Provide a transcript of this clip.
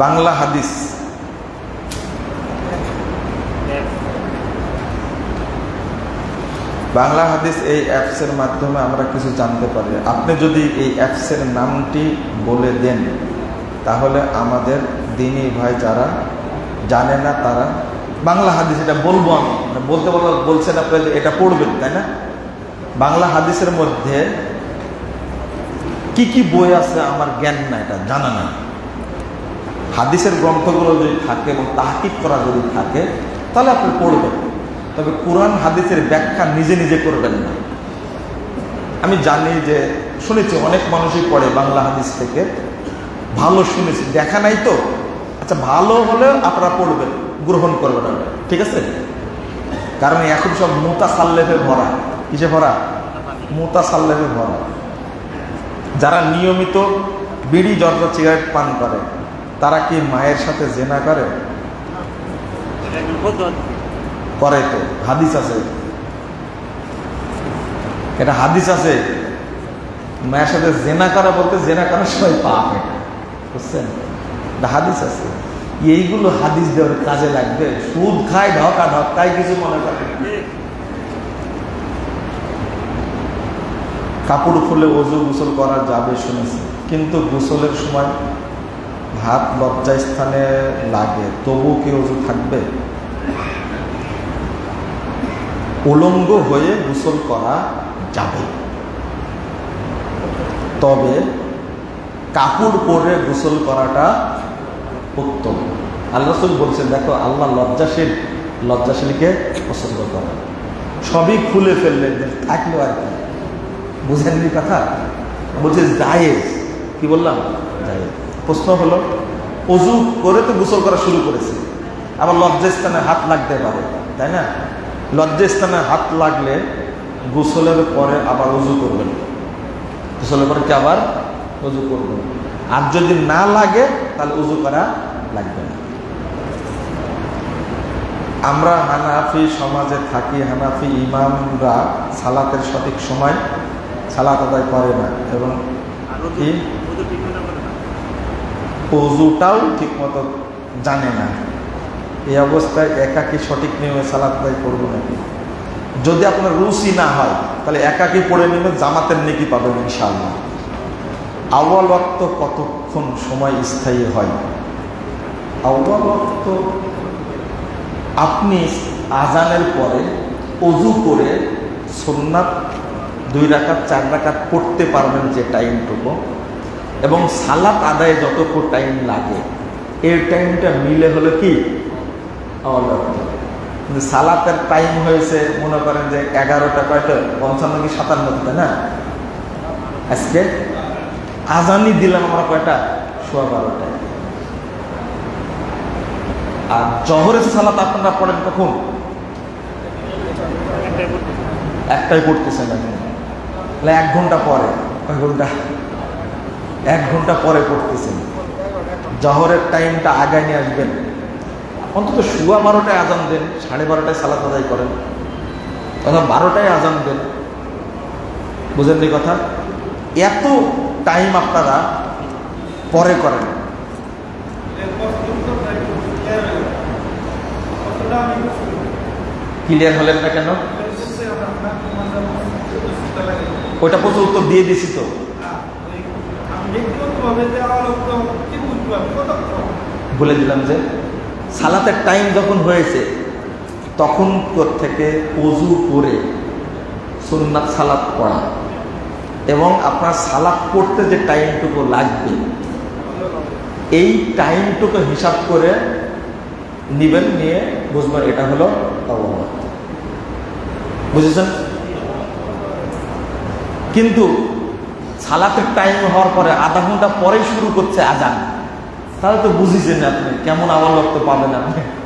বাংলা হাদিস। বাংলা হাদিস এই অ্যাপসের মাধ্যমে আমরা কিছু জানতে পারি। আপনি যদি এই অ্যাপসের নামটি বলে দেন, তাহলে আমাদের দিনী ভাই যারা জানে না তারা বাংলা হাদিস এটা বলব আমি। মানে বলতে বলতে বলছেন আপনি এটা পড়বেন, তাই না? বাংলা হাদিসের মধ্যে কি কি বই আছে আমার জ্ঞান না এটা জানা না হাদিসের গ্রন্থগুলো যদি থাকে এবং তাহকিক করা যদি থাকে, তাহলে আপনি পড়বেন। তবে কোরআন হাদিসের ব্যাখ্যা নিজে নিজে করবেন না। আমি জানি যে শুনেছি, অনেক মানুষই পড়ে বাংলা হাদিস থেকে। ভালো শুনেছি। দেখা নাই তো? আচ্ছা ভালো হলে আপনারা পড়বেন, গ্রহণ করবেন ঠিক আছে? কারণ এখন সব মোতা সাল্লেফে ভরা। কিসে ভরা? মোতা সাল্লেফে ভরা। যারা নিয়মিত বিড়ি জর্দা সিগারেট পান করে তারা কি মায়ের সাথে জেনা করে? করে তো, হাদিস আছে। এটা হাদিস আছে। মায়ের সাথে জেনা করা বলতে জেনা করার সময় পাপ এটা, বুঝছেন? হাদিস আছে। এইগুলো হাদিস দেওয়ার কাজে লাগবে। সুদ খায় ঢকা ঢকায় কিছু মনে করে। কাপড় খুলে অজু গোসল করা যাবে শুনেছি। কিন্তু গোসলের সময় হাত লজ্জা স্থানে লাগে, তবু কি অজু থাকবে? উলঙ্গ হয়ে গোসল করা যাবে। তবে কাপড় পরে গোসল করাটা উত্তম। আল্লাহ বলছেন, দেখো, আল্লাহ লজ্জাশীল, লজ্জাশীলকে পছন্দ করে। সবই খুলে ফেললে থাকল আর কি। বুঝেননি কথা? বলছে, জায়েজ। কি বললাম? জায়েজ। প্রশ্ন হলো অজু করে তো গোসল করা শুরু করেছে। আবার লজ্জাস্থানে হাত লাগতে পারে তাই না? লজ্জাস্থানে হাত লাগলে গোসলের পরে আবার অজু করবেন। গোসলের পরে কি আবার? অজু করবেন। আর যদি না লাগে তাহলে উজু করা লাগবে না। আমরা হানাফি সমাজে থাকি হানাফি ইমামরা সালাতের সঠিক সময় সালাত আদায় করে না। এবং কি? অজুটাও ঠিক মতো জানে না। এই অবস্থায় একাকি সঠিক নিয়মে সালাত আদায় করব নাকি? যদি আপনার রুচি না হয়, তাহলে একাকি পড়ে নেবে জামাতের নেকি পাবেন ইনশাআল্লাহ। আওয়াল ওয়াক্ত কতক্ষণ সময় স্থায়ী হয়? আওয়াল ওয়াক্ত আপনি আজানের পরে অজু করে সোননাথ দুই রাকাত, চার রাকাত পড়তে পারবেন যে টাইমটুকু। এবং সালাত আদায়ে যতটুকু টাইম লাগে এর টাইমটা মিলে হলো কি? সালাতের টাইম হয়েছে, মনে করেন যে এগারোটা কয়টা? পঞ্চান্ন কি সাতান্ন, তাই না? আজকে আজানি দিলাম আমরা কয়টা? সোয়া বারোটায় আর জহরের সালাত আপনারা পড়েন কখন? একটাই পড়তেছেন তাহলে এক ঘণ্টা পরে। কয় ঘণ্টা। এক ঘণ্টা পরে পড়তেছেন। জহরের টাইমটা আগায় নিয়ে আসবেন। অন্তত শুয়া বারোটায় আজান দেন, সাড়ে বারোটায় সালাত আদায় করেন। অথবা বারোটায় আজান দেন। বুঝেননি কথা? এত টাইম আপনারা পরে করেন। ক্লিয়ার হলেন না কেন? ওইটা প্রচুর উত্তর দিয়ে দিছি তো। বলে দিলাম যে, সালাতের টাইম যখন হয়েছে, তখন থেকে অজু করে সুন্নাত সালাত পড়া। এবং আপনার সালাদ পড়তে যে টাইমটুকু লাগবে, এই টাইমটুকু হিসাব করে নিবেন, নিয়ে বুঝবেন এটা হলো অবহাওয়া বুঝেছেন? কিন্তু সালাতের টাইম হওয়ার পরে আধা ঘণ্টা পরে শুরু করছে আজান। তাহলে তো বুঝিছেন আপনি, কেমন আবার লক্ষ্য পাবেন আপনি?